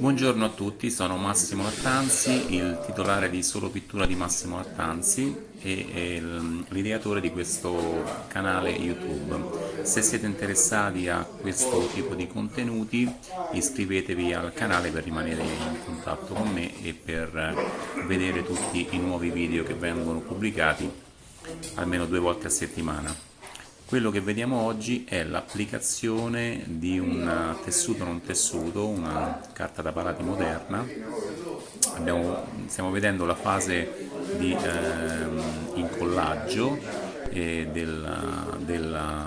Buongiorno a tutti, sono Massimo Lattanzi, il titolare di Solo Pittura di Massimo Lattanzi e l'ideatore di questo canale YouTube. Se siete interessati a questo tipo di contenuti iscrivetevi al canale per rimanere in contatto con me e per vedere tutti i nuovi video che vengono pubblicati almeno due volte a settimana. Quello che vediamo oggi è l'applicazione di un tessuto non tessuto, una carta da parati moderna. Abbiamo, stiamo vedendo la fase di eh, incollaggio eh, della, della,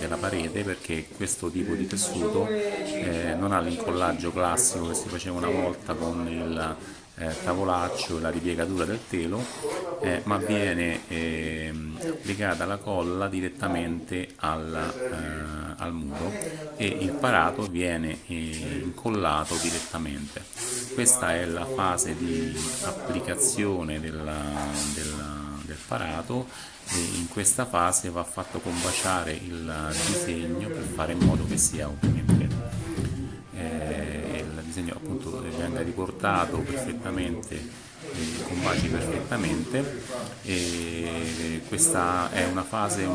della, parete perché questo tipo di tessuto eh, non ha l'incollaggio classico che si faceva una volta con il eh, tavolaccio e la ripiegatura del telo eh, ma viene eh, legata la colla direttamente al, eh, al, muro e il parato viene eh, incollato direttamente. Questa è la fase di applicazione della, della, del parato e in questa fase va fatto combaciare il disegno per fare in modo che sia ovviamente disegno appunto venga riportato perfettamente eh, combaci perfettamente. E questa è una fase eh,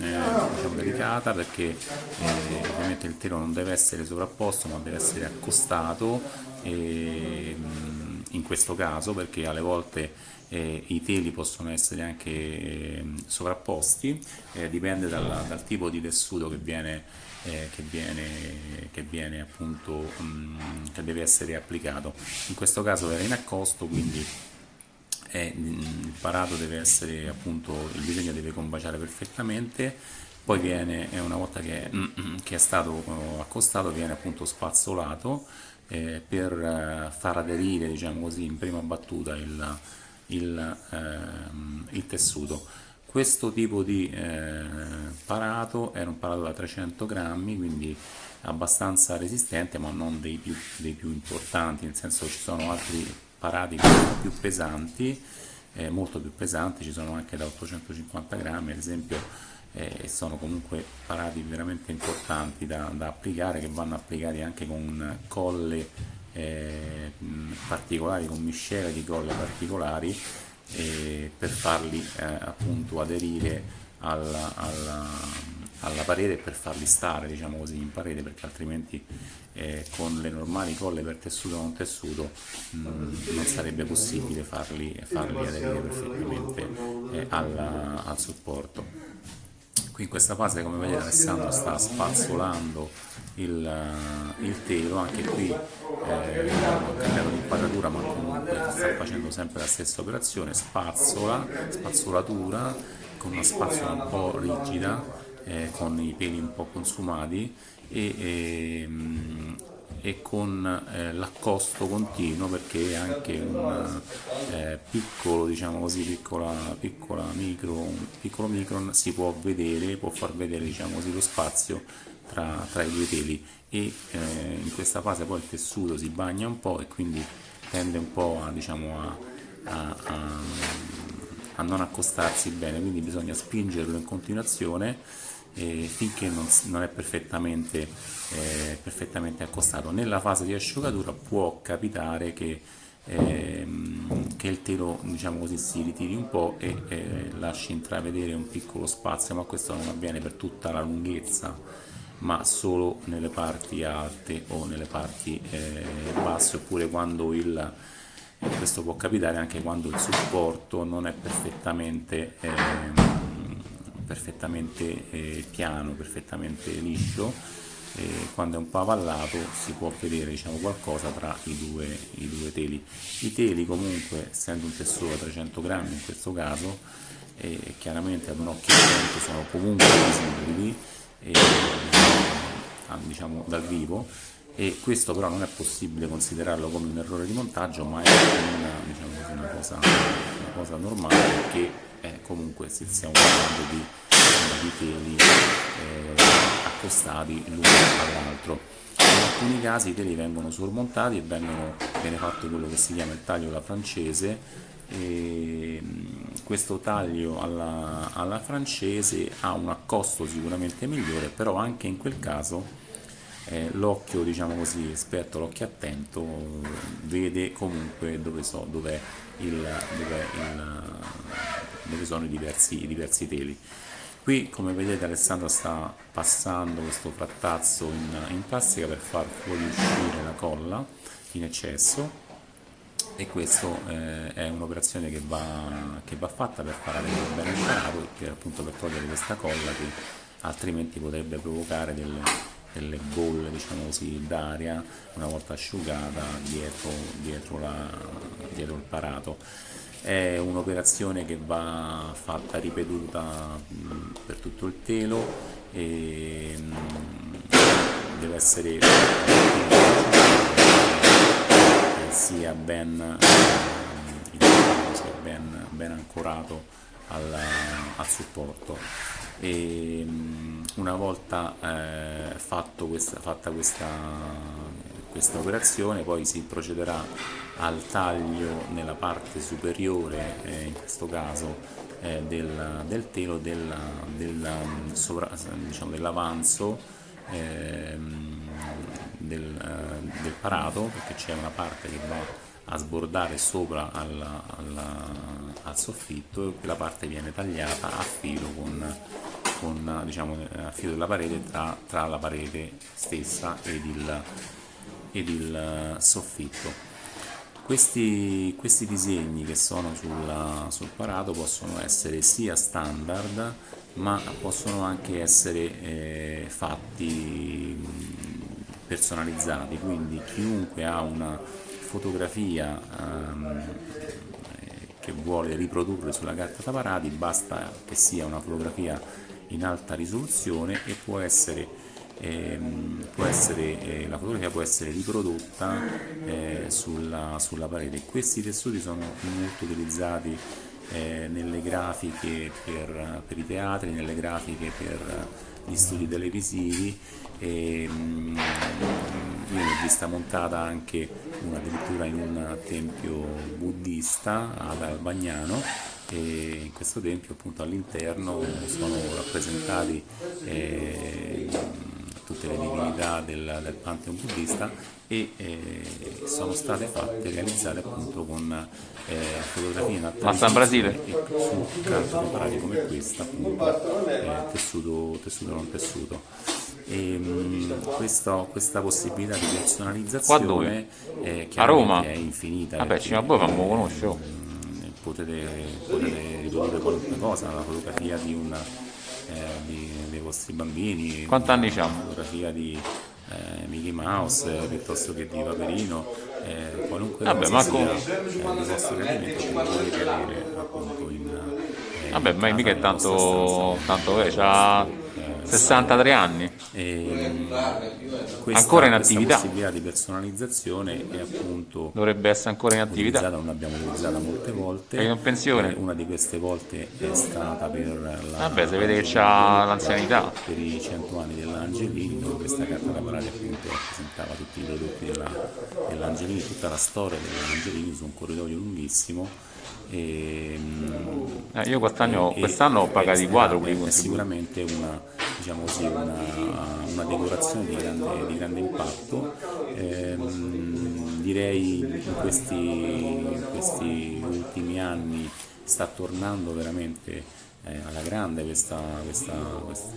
diciamo, delicata perché eh, ovviamente il telo non deve essere sovrapposto ma deve essere accostato e, in questo caso perché alle volte eh, i teli possono essere anche eh, sovrapposti, eh, dipende dal, dal, tipo di tessuto che viene, eh, che viene, che viene appunto, mh, mm, che deve essere applicato. In questo caso era in accosto, quindi mm, il parato deve essere appunto, il disegno deve combaciare perfettamente, poi viene, una volta che, mm, che è stato eh, accostato, viene appunto spazzolato eh, per eh, far aderire, diciamo così, in prima battuta il, il, ehm, il tessuto. Questo tipo di eh, parato era un parato da 300 grammi, quindi abbastanza resistente ma non dei più, dei più importanti, nel senso ci sono altri parati più pesanti, eh, molto più pesanti, ci sono anche da 850 grammi ad esempio, eh, sono comunque parati veramente importanti da, da applicare che vanno applicati anche con colle eh, particolari con miscele di colle particolari per farli eh, appunto aderire alla, alla, alla, parete e per farli stare diciamo così in parete perché altrimenti eh, con le normali colle per tessuto non tessuto mh, non sarebbe possibile farli, farli aderire perfettamente eh, alla, al supporto qui in questa fase come vedete Alessandro sta spazzolando il, eh, il telo anche qui eh, ho cambiato l'inquadratura ma comunque sta facendo sempre la stessa operazione spazzola, spazzolatura con una spazzola un po' rigida eh, con i peli un po' consumati e, e, ehm, e con eh, l'accosto continuo perché è anche un eh, piccolo, diciamo così, piccola, piccola micro, piccolo micron si può vedere, può far vedere diciamo così, lo spazio tra, tra, i due teli. E eh, in questa fase poi il tessuto si bagna un po' e quindi tende un po' a, diciamo, a, a, a non accostarsi bene, quindi bisogna spingerlo in continuazione eh, finché non, non è perfettamente, eh, perfettamente, accostato. Nella fase di asciugatura può capitare che, ehm, che il telo diciamo così, si ritiri un po' e eh, lasci intravedere un piccolo spazio, ma questo non avviene per tutta la lunghezza ma solo nelle parti alte o nelle parti eh, basse oppure quando il questo può capitare anche quando il supporto non è perfettamente eh, perfettamente eh, piano, perfettamente liscio, e quando è un po' avallato si può vedere diciamo, qualcosa tra i due, i due, teli. I teli comunque, essendo un tessuto da 300 grammi in questo caso, eh, chiaramente ad un occhio attento sono comunque visibili eh, diciamo, dal vivo e questo però non è possibile considerarlo come un errore di montaggio ma è una, diciamo una, cosa, una cosa, normale perché eh, comunque si stiamo parlando di, di teli eh, accostati l'uno all'altro. In alcuni casi i teli vengono sormontati e vengono, viene fatto quello che si chiama il taglio alla francese. E questo taglio alla, alla francese ha un accosto sicuramente migliore però anche in quel caso eh, l'occhio diciamo così esperto l'occhio attento vede comunque dove, so, dov'è il, dov'è il, dove sono i diversi, i diversi teli. Qui come vedete Alessandro sta passando questo frattazzo in, in plastica per far fuoriuscire la colla in eccesso. E questa eh, è un'operazione che che va, fatta per far avere bene il parato per, appunto per togliere questa colla che altrimenti potrebbe provocare delle, delle bolle diciamo così, d'aria una volta asciugata dietro, dietro, la, dietro il parato è un'operazione che va fatta ripetuta per tutto il telo e deve essere sia ben, sia ben, ben ancorato al, al supporto. E una volta eh, questa, fatta questa, questa operazione poi si procederà al taglio nella parte superiore eh, in questo caso eh, del, del, telo del, del, diciamo, dell'avanzo ehm, del, eh, del, parato perché c'è una parte che va a sbordare sopra al, al, al, soffitto e quella parte viene tagliata a filo con, con diciamo, a filo della parete tra, tra la parete stessa ed il, ed il eh, soffitto. Questi, questi, disegni che sono sul, sul, parato possono essere sia standard ma possono anche essere eh, fatti personalizzati, quindi chiunque ha una fotografia ehm, che vuole riprodurre sulla carta da parati basta che sia una fotografia in alta risoluzione e può essere, ehm, essere eh, la fotografia può essere riprodotta eh, sulla, sulla, parete. Questi tessuti sono molto utilizzati eh, nelle grafiche per, per, i teatri, nelle grafiche per gli studi televisivi e mh, io ne ho vista montata anche una addirittura in un tempio buddista ad Albagnano e in questo tempio appunto all'interno sono rappresentati eh, tutte le divinità del, del Pantheon buddista e eh, sono state fatte, realizzate appunto con eh, fotografie in in Brasile? e su carte preparate come questa appunto eh, tessuto, tessuto non tessuto e, mh, questo, questa possibilità di personalizzazione eh, a Roma? è infinita vabbè ci ma poi fammo conoscere potete, potete riprodurre qualunque cosa la fotografia di una eh, di, dei vostri bambini quanti anni la fotografia di eh, Mickey Mouse eh, piuttosto che di Paperino eh, qualunque Vabbè, cosa ma sia eh, di vostro gradimento che potete avere appunto in eh, Vabbè, ma mica è tanto, tanto ha 63 anni. E, questa, Ancora in questa attività. possibilità di personalizzazione è appunto Dovrebbe essere ancora in attività. non l'abbiamo utilizzata molte volte. È in pensione. Eh, una di queste volte è stata per la Vabbè, si vede che c'ha l'anzianità. per i 100 anni dell'Angelini, dove questa carta da parati appunto rappresentava tutti i prodotti della- dell'Angelini, tutta la storia dell'Angelini su un corridoio lunghissimo. E, mm, Eh, io quest'anno, quest'anno ho pagato i quadri è- sicuramente una, diciamo così, una, una decorazione di grande, di grande impatto. Ehm, direi in questi, in questi ultimi anni sta tornando veramente eh, alla grande questa, questa, questa,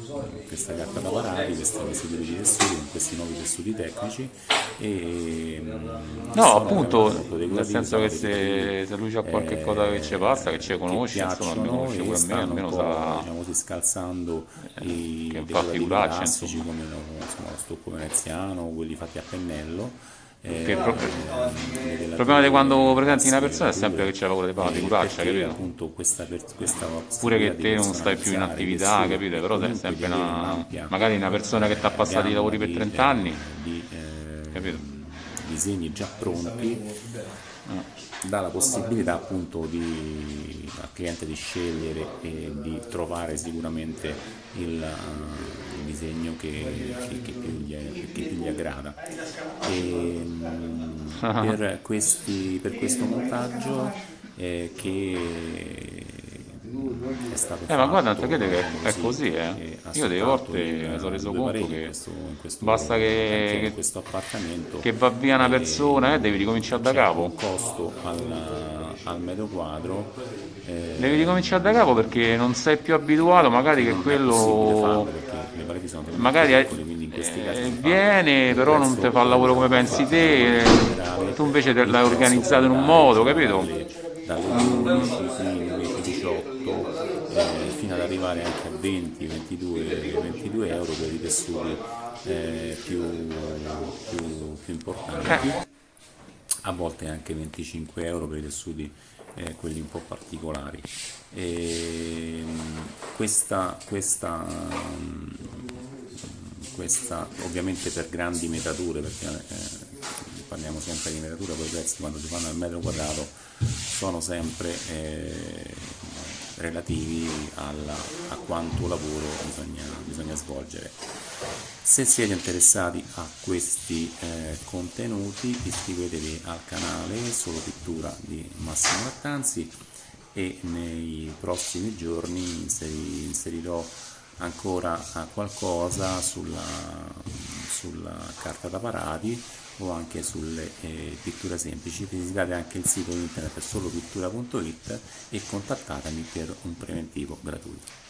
questa carta da parati, questi tipi tessuti con questi nuovi tessuti tecnici e mm, No, appunto, nel senso che se, tessuti, se lui c'ha qualche eh, cosa che ci passa, che ci che conosce, insomma, piacciono conosce pure a me, almeno sa... diciamo così, scalzando i fa decorativi figuracce, classici come lo, insomma, lo stucco veneziano, quelli fatti a pennello. Eh, il pro- Il problema di quando presenti una persona è sempre che c'è paura di fare eh, figuraccia, perché capito? appunto questa, questa Pure che di te non stai più in attività, capito? Però sei sempre di una... magari una persona che ti ha passato i lavori per di, 30 eh, anni, di, eh, capito? disegni già pronti dà la possibilità appunto di, al cliente di scegliere e di trovare sicuramente il, eh, il disegno che, che- che più gli, che più gli aggrada. E, mm, per, questi, per questo montaggio eh, che Eh, ma guarda, non sapete che è così, eh. Io delle volte mi sono reso conto che basta che- che- in questo appartamento Che va via una persona e devi ricominciare da capo. un costo al, al metro quadro eh, Devi ricominciare da capo perché non sei più abituato, magari che quello magari è- eh, viene, però non ti fa il lavoro come pensi te, generale, tu invece te l'hai organizzato in un modo, capito? Dalle, dalle 11, 15, 18 eh, fino ad arrivare anche a 20, 22, 22 euro per i tessuti eh, più, più, più importanti a volte anche 25 euro per i tessuti eh, quelli un po' particolari. E, mh, questa, questa, mh, questa ovviamente per grandi metature, perché eh, parliamo sempre di metatura, poi i prezzi quando si fanno al metro quadrato sono sempre eh, relativi alla- a quanto lavoro bisogna, bisogna svolgere. Se siete interessati a questi eh, contenuti iscrivetevi al canale Solo Pittura di Massimo Lattanzi e nei prossimi giorni inseri- inserirò ancora eh, qualcosa sulla, sulla carta da parati o anche sulle eh, pitture semplici. Visitate anche il sito internet solopittura.it e contattatemi per un preventivo gratuito.